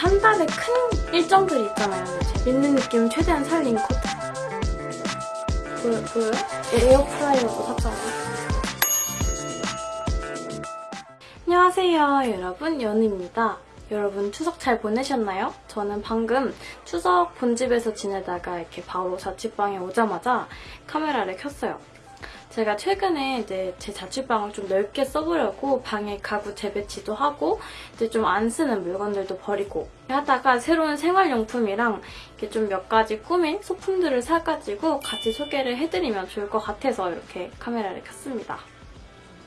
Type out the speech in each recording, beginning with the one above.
한 달에 큰 일정들이 있잖아요. 있는 느낌 최대한 살린 코트. 보여, 보여요? 에어프라이어도 샀잖아요. 안녕하세요 여러분 연우입니다. 여러분 추석 잘 보내셨나요? 저는 방금 추석 본집에서 지내다가 이렇게 바로 자취방에 오자마자 카메라를 켰어요. 제가 최근에 이제 제 자취방을 좀 넓게 써보려고 방에 가구 재배치도 하고 이제 좀 안 쓰는 물건들도 버리고 하다가 새로운 생활용품이랑 이렇게 좀 몇 가지 꾸민 소품들을 사가지고 같이 소개를 해드리면 좋을 것 같아서 이렇게 카메라를 켰습니다.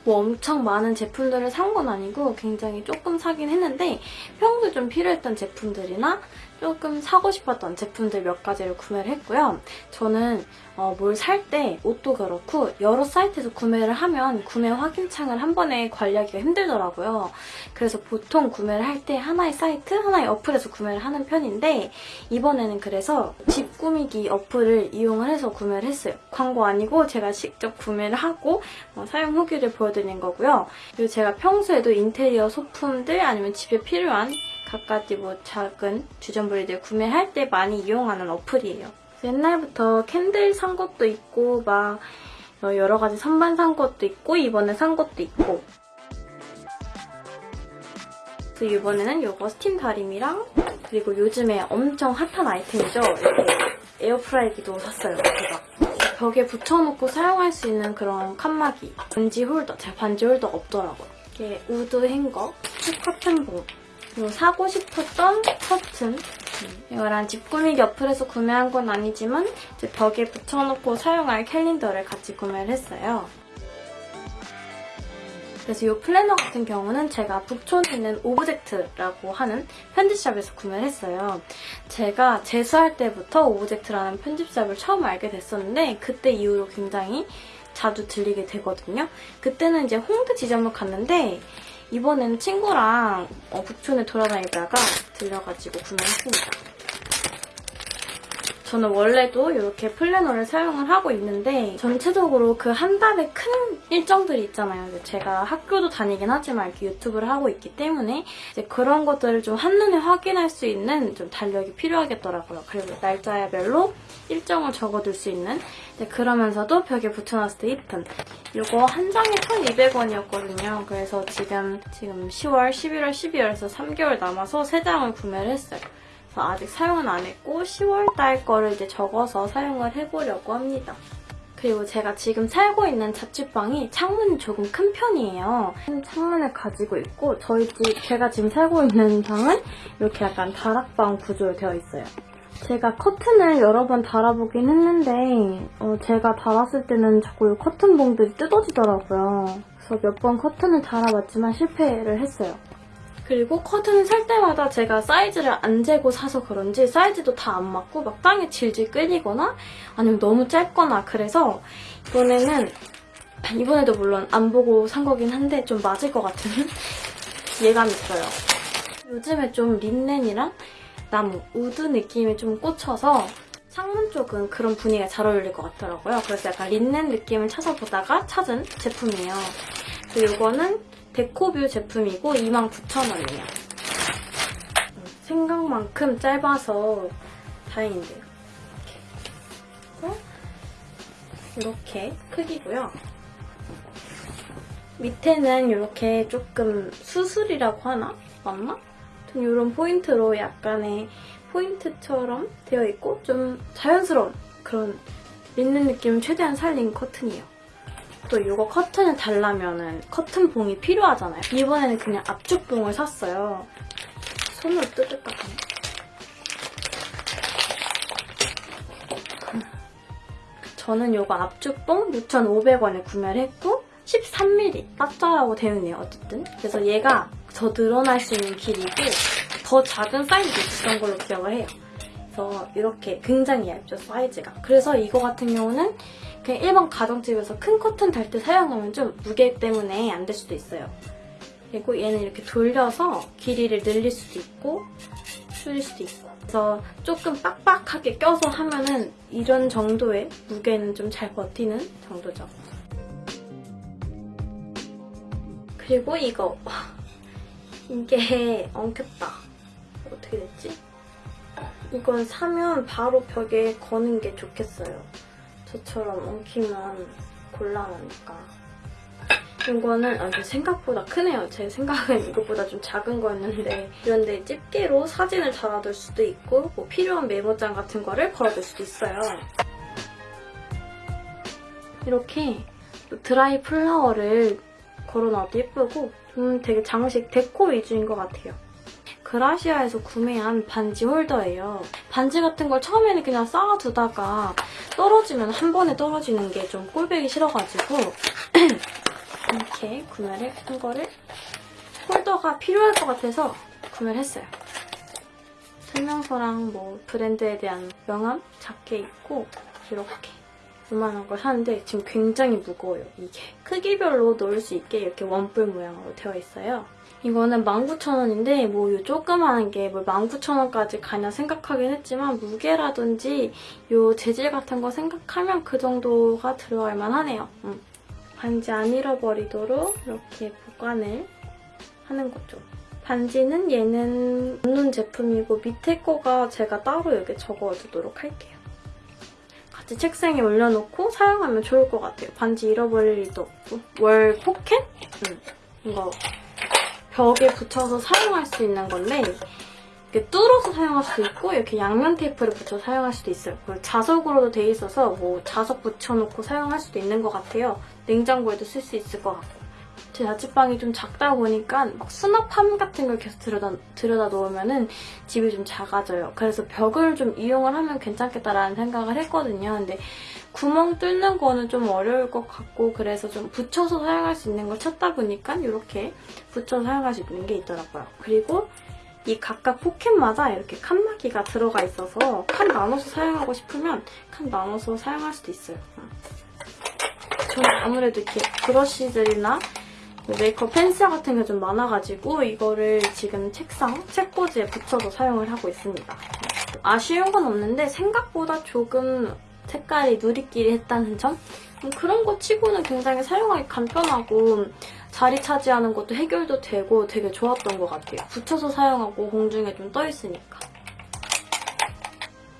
뭐 엄청 많은 제품들을 산 건 아니고 굉장히 조금 사긴 했는데 평소에 좀 필요했던 제품들이나 조금 사고 싶었던 제품들 몇 가지를 구매를 했고요. 저는 어, 뭘 살 때 옷도 그렇고 여러 사이트에서 구매를 하면 구매 확인창을 한 번에 관리하기가 힘들더라고요. 그래서 보통 구매를 할 때 하나의 사이트, 하나의 어플에서 구매를 하는 편인데 이번에는 그래서 집 꾸미기 어플을 이용을 해서 구매를 했어요. 광고 아니고 제가 직접 구매를 하고 어, 사용 후기를 보여드리는 거고요. 그리고 제가 평소에도 인테리어 소품들 아니면 집에 필요한 갖가지 뭐 작은 주전부리들 구매할 때 많이 이용하는 어플이에요. 옛날부터 candle 산 것도 있고 막 여러 가지 선반 산 것도 있고 이번에 산 것도 있고 그래서 이번에는 이거 스팀 다리미랑 그리고 요즘에 엄청 핫한 아이템이죠. 이렇게 에어프라이기도 샀어요. 제가. 벽에 붙여놓고 사용할 수 있는 그런 칸막이 반지 홀더. 제가 반지 홀더 없더라고요. 이게 wood 행거, 커튼봉 그리고 사고 싶었던 커튼 이거랑 집 꾸미기 어플에서 구매한 건 아니지만 이제 벽에 붙여놓고 사용할 캘린더를 같이 구매를 했어요. 그래서 이 플래너 같은 경우는 제가 북촌에 있는 오브젝트라고 하는 편집샵에서 구매를 했어요. 제가 재수할 때부터 오브젝트라는 편집샵을 처음 알게 됐었는데 그때 이후로 굉장히 자주 들리게 되거든요. 그때는 이제 홍대 지점을 갔는데 이번에는 친구랑 어, 북촌에 돌아다니다가 들려가지고 구매했습니다. 저는 원래도 이렇게 플래너를 사용을 하고 있는데 전체적으로 그 한 달에 큰 일정들이 있잖아요. 제가 학교도 다니긴 하지만 이렇게 유튜브를 하고 있기 때문에 이제 그런 것들을 좀 한눈에 확인할 수 있는 좀 달력이 필요하겠더라고요. 그리고 날짜별로 일정을 적어둘 수 있는 그러면서도 벽에 붙여놨을 때 이쁜 이거 한 장에 1,200원이었거든요. 그래서 지금 지금 10월, 11월, 12월에서 3개월 남아서 3장을 구매를 했어요. 그래서 아직 사용은 안 했고 10월달 거를 이제 적어서 사용을 해보려고 합니다. 그리고 제가 지금 살고 있는 자취방이 창문이 조금 큰 편이에요. 큰 창문을 가지고 있고 저희 집, 제가 지금 살고 있는 방은 이렇게 약간 다락방 구조로 되어 있어요. 제가 커튼을 여러 번 달아보긴 했는데 어, 제가 달았을 때는 자꾸 커튼 봉들이 뜯어지더라고요. 그래서 몇 번 커튼을 달아봤지만 실패를 했어요. 그리고 커튼을 살 때마다 제가 사이즈를 안 재고 사서 그런지 사이즈도 다 안 맞고 막 땅에 질질 끌리거나 아니면 너무 짧거나 그래서 이번에는 이번에도 물론 안 보고 산 거긴 한데 좀 맞을 것 같은 예감이 있어요. 요즘에 좀 린넨이랑 나무, wood 느낌이 좀 꽂혀서 창문 쪽은 그런 분위기가 잘 어울릴 것 같더라고요. 그래서 약간 린넨 느낌을 찾아보다가 찾은 제품이에요. 그리고 이거는 데코뷰 제품이고 29,000원이에요. 생각만큼 짧아서 다행인데요. 이렇게. 크기고요. 밑에는 이렇게 조금 수술이라고 하나? 맞나? 이런 포인트로 약간의 포인트처럼 되어 있고 좀 자연스러운 그런 린넨 느낌을 최대한 살린 커튼이에요. 또 이거 커튼을 달라면 커튼 봉이 필요하잖아요. 이번에는 그냥 압축봉을 샀어요. 손으로 뜯을까 봐요. 저는 이거 압축봉 6,500원에 구매를 했고 13mm 빠짜라고 되어 있네요. 어쨌든. 그래서 얘가 더 늘어날 수 있는 길이고 더 작은 사이즈도 있었던 걸로 기억을 해요. 그래서 이렇게 굉장히 얇죠, 사이즈가. 그래서 이거 같은 경우는 그냥 일반 가정집에서 큰 커튼 달 때 사용하면 좀 무게 때문에 안 될 수도 있어요. 그리고 얘는 이렇게 돌려서 길이를 늘릴 수도 있고 줄일 수도 있고 그래서 조금 빡빡하게 껴서 하면은 이런 정도의 무게는 좀 잘 버티는 정도죠. 그리고 이거 이게 엉켰다. 어떻게 됐지? 이건 사면 바로 벽에 거는 게 좋겠어요. 저처럼 엉키면 곤란하니까. 이거는 아, 생각보다 크네요. 제 생각은 이것보다 좀 작은 거였는데 이런데 집게로 사진을 달아둘 수도 있고 뭐 필요한 메모장 같은 거를 걸어둘 수도 있어요. 이렇게 또 드라이 플라워를 걸어놔도 예쁘고 좀 되게 장식 데코 위주인 것 같아요. 그라시아에서 구매한 반지 홀더예요. 반지 같은 걸 처음에는 그냥 쌓아두다가 떨어지면 한 번에 떨어지는 게 좀 꼴보기 싫어가지고 이렇게 구매를 한 거를 홀더가 필요할 것 같아서 구매를 했어요. 설명서랑 뭐 브랜드에 대한 명함 작게 있고 이렇게 이만한 걸 사는데 지금 굉장히 무거워요, 이게. 크기별로 넣을 수 있게 이렇게 원뿔 모양으로 되어 있어요. 이거는 19,000원인데 뭐요 조그마한 게뭐 19,000원까지 가냐 생각하긴 했지만 무게라든지 요 재질 같은 거 생각하면 그 정도가 들어갈 만하네요. 음. 반지 안 잃어버리도록 이렇게 보관을 하는 거죠. 반지는 얘는 없는 제품이고 밑에 거가 제가 따로 여기 적어두도록 할게요. 같이 책상에 올려놓고 사용하면 좋을 것 같아요. 반지 잃어버릴 일도 없고. 월 포켓? 음, 이거 벽에 붙여서 사용할 수 있는 건데 이렇게 뚫어서 사용할 수도 있고 이렇게 양면 테이프를 붙여 서 사용할 수도 있어요. 그리고 자석으로도 돼 있어서 뭐 자석 붙여놓고 사용할 수도 있는 것 같아요. 냉장고에도 쓸 수 있을 것 같고. 제 자취방이 좀 작다 보니까 막 수납함 같은 걸 계속 들여다, 들여다 놓으면은 집이 좀 작아져요. 그래서 벽을 좀 이용을 하면 괜찮겠다라는 생각을 했거든요. 근데 구멍 뚫는 거는 좀 어려울 것 같고 그래서 좀 붙여서 사용할 수 있는 걸 찾다 보니까 이렇게 붙여서 사용할 수 있는 게 있더라고요. 그리고 이 각각 포켓마다 이렇게 칸막이가 들어가 있어서 칸 나눠서 사용하고 싶으면 칸 나눠서 사용할 수도 있어요. 저는 아무래도 이렇게 브러쉬들이나 메이크업 펜슬 같은 게 좀 많아가지고 이거를 지금 책상, 책꽂이에 붙여서 사용을 하고 있습니다. 아쉬운 건 없는데 생각보다 조금 색깔이 누리끼리 했다는 점? 음, 그런 거 치고는 굉장히 사용하기 간편하고 자리 차지하는 것도 해결도 되고 되게 좋았던 것 같아요. 붙여서 사용하고 공중에 좀 떠있으니까.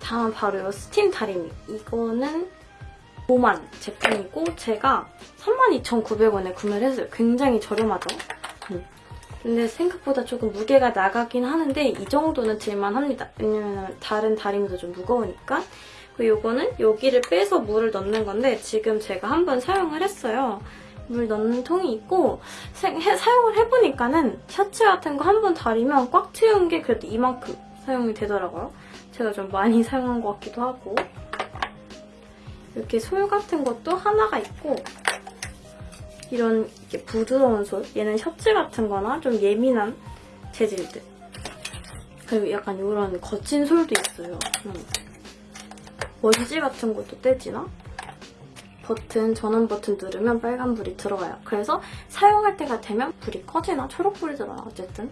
다음 바로 이 스팀 다리미. 이거는 5만 제품이고 제가 32,900원에 구매를 했어요. 굉장히 저렴하죠? 음. 근데 생각보다 조금 무게가 나가긴 하는데 이 정도는 들만합니다. 왜냐면 다른 다리미도 좀 무거우니까. 그리고 이거는 여기를 빼서 물을 넣는 건데 지금 제가 한번 사용을 했어요. 물 넣는 통이 있고 사, 해, 사용을 해보니까는 셔츠 같은 거 한 번 다리면 꽉 채운 게 그래도 이만큼 사용이 되더라고요. 제가 좀 많이 사용한 것 같기도 하고 이렇게 솔 같은 것도 하나가 있고 이런 부드러운 솔 얘는 셔츠 같은 거나 좀 예민한 재질들 그리고 약간 이런 거친 솔도 있어요. 음. 먼지 같은 것도 떼지나? 버튼, 전원 버튼 누르면 빨간불이 들어와요. 그래서 사용할 때가 되면 불이 꺼지나? 초록불이잖아, 어쨌든.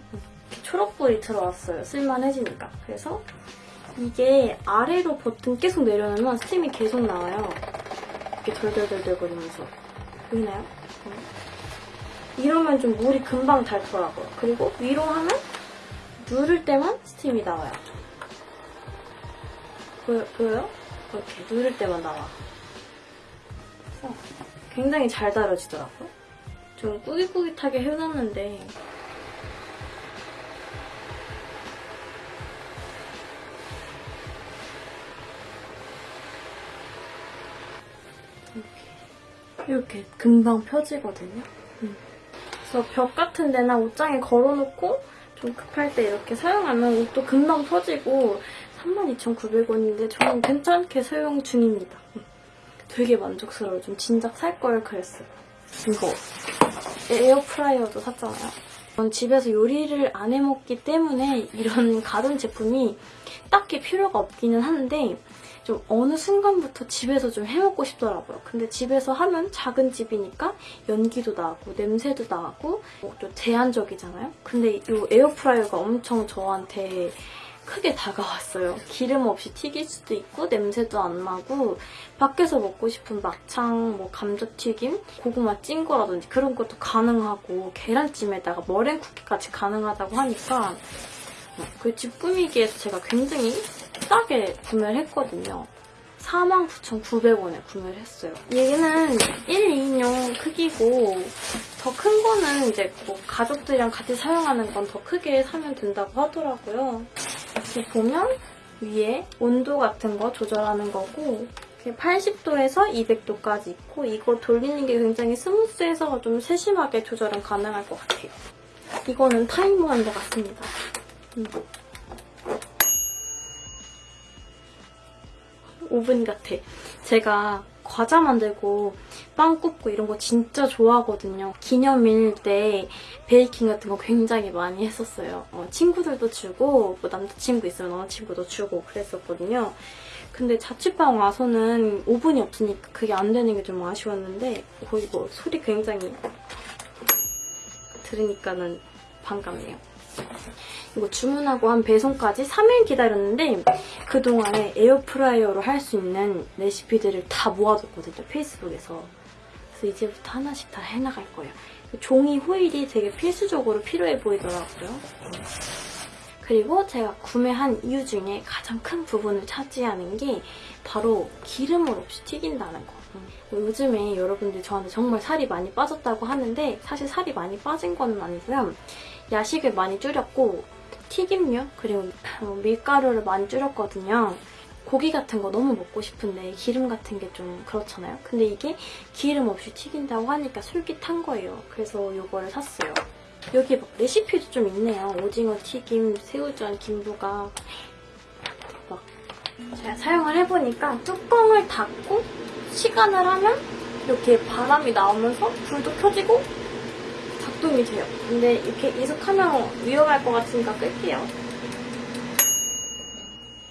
초록불이 들어왔어요. 쓸만해지니까. 그래서 이게 아래로 버튼 계속 내려놓으면 스팀이 계속 나와요. 이렇게 덜덜덜덜 거리면서. 보이나요? 이러면 좀 물이 금방 닳더라고요. 그리고 위로 하면 누를 때만 스팀이 나와요. 보여, 보여요? 이렇게 누를 때만 나와. 굉장히 잘 다뤄지더라고요. 좀 꾸깃꾸깃하게 해놨는데 이렇게, 금방 펴지거든요. 음. 그래서 벽 같은 데나 옷장에 걸어놓고 좀 급할 때 이렇게 사용하면 옷도 금방 펴지고 32,900원인데 저는 괜찮게 사용 중입니다. 되게 만족스러워요. 좀 진작 살 걸 그랬어요. 이거 에어프라이어도 샀잖아요. 전 집에서 요리를 안 해먹기 때문에 이런 가전 제품이 딱히 필요가 없기는 한데 좀 어느 순간부터 집에서 좀 해먹고 싶더라고요. 근데 집에서 하면 작은 집이니까 연기도 나고 냄새도 나고 또 제한적이잖아요. 근데 이 에어프라이어가 엄청 저한테 크게 다가왔어요. 기름 없이 튀길 수도 있고 냄새도 안 나고 밖에서 먹고 싶은 막창, 뭐 감자튀김, 고구마 찐 거라든지 그런 것도 가능하고 계란찜에다가 머랭 쿠키까지 가능하다고 하니까 그 집 꾸미기에서 제가 굉장히 싸게 구매를 했거든요. 49,900원에 구매를 했어요. 얘는 1, 2인용 크기고 더 큰 거는 이제 뭐 가족들이랑 같이 사용하는 건 더 크게 사면 된다고 하더라고요. 이렇게 보면 위에 온도 같은 거 조절하는 거고 80도에서 200도까지 있고 이거 돌리는 게 굉장히 스무스해서 좀 세심하게 조절은 가능할 것 같아요. 이거는 타이머인 것 같습니다. 음. 오븐 같아. 제가 과자 만들고 빵 굽고 이런 거 진짜 좋아하거든요. 기념일 때 베이킹 같은 거 굉장히 많이 했었어요. 어, 친구들도 주고 뭐 남자친구 있으면 남자친구도 주고 그랬었거든요. 근데 자취방 와서는 오븐이 없으니까 그게 안 되는 게 좀 아쉬웠는데 어, 이거 소리 굉장히 들으니까는 반갑네요. 이거 주문하고 한 배송까지 3일 기다렸는데 그동안에 에어프라이어로 할 수 있는 레시피들을 다 모아뒀거든요, 페이스북에서. 그래서 이제부터 하나씩 다 해나갈 거예요. 종이 호일이 되게 필수적으로 필요해 보이더라고요. 그리고 제가 구매한 이유 중에 가장 큰 부분을 차지하는 게 바로 기름을 없이 튀긴다는 거. 뭐 요즘에 여러분들 저한테 정말 살이 많이 빠졌다고 하는데 사실 살이 많이 빠진 건 아니고요. 야식을 많이 줄였고 튀김류 그리고 어, 밀가루를 많이 줄였거든요. 고기 같은 거 너무 먹고 싶은데 기름 같은 게 좀 그렇잖아요. 근데 이게 기름 없이 튀긴다고 하니까 솔깃한 거예요. 그래서 이거를 샀어요. 여기 막 레시피도 좀 있네요. 오징어 튀김, 새우전, 김부각 대박. 제가 사용을 해보니까 뚜껑을 닫고 시간을 하면 이렇게 바람이 나오면서 불도 켜지고 작동이 돼요. 근데 이렇게 이속하면 위험할 것 같으니까 끌게요.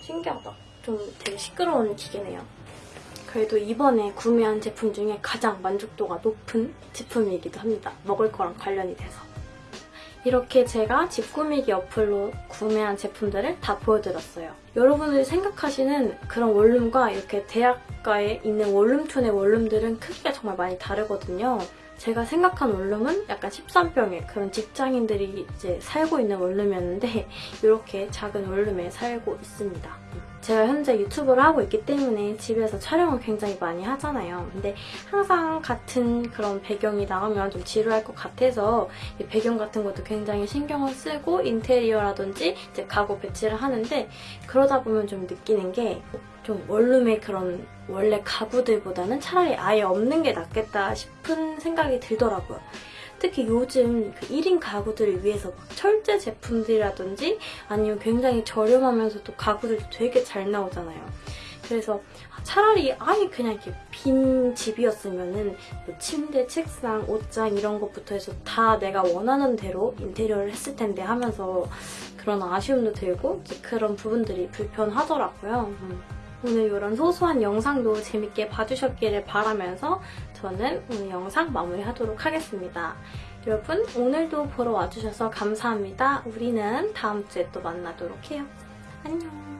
신기하다. 좀 되게 시끄러운 기계네요. 그래도 이번에 구매한 제품 중에 가장 만족도가 높은 제품이기도 합니다. 먹을 거랑 관련이 돼서. 이렇게 제가 집 꾸미기 어플로 구매한 제품들을 다 보여드렸어요. 여러분들이 생각하시는 그런 원룸과 이렇게 대학가에 있는 원룸촌의 원룸들은 크기가 정말 많이 다르거든요. 제가 생각한 원룸은 약간 13평의 그런 직장인들이 이제 살고 있는 원룸이었는데 이렇게 작은 원룸에 살고 있습니다. 제가 현재 유튜브를 하고 있기 때문에 집에서 촬영을 굉장히 많이 하잖아요. 근데 항상 같은 그런 배경이 나오면 좀 지루할 것 같아서 배경 같은 것도 굉장히 신경을 쓰고 인테리어라든지 이제 가구 배치를 하는데 그러다 보면 좀 느끼는 게 좀 원룸의 그런 원래 가구들보다는 차라리 아예 없는 게 낫겠다 싶은 생각이 들더라고요. 특히 요즘 그 1인 가구들을 위해서 막 철제 제품들이라든지 아니면 굉장히 저렴하면서도 가구들도 되게 잘 나오잖아요. 그래서 차라리 아예 그냥 이렇게 빈 집이었으면은 뭐 침대, 책상, 옷장 이런 것부터 해서 다 내가 원하는 대로 인테리어를 했을 텐데 하면서 그런 아쉬움도 들고 그런 부분들이 불편하더라고요. 음. 오늘 이런 소소한 영상도 재밌게 봐주셨기를 바라면서 저는 오늘 영상 마무리하도록 하겠습니다. 여러분 오늘도 보러 와주셔서 감사합니다. 우리는 다음 주에 또 만나도록 해요. 안녕.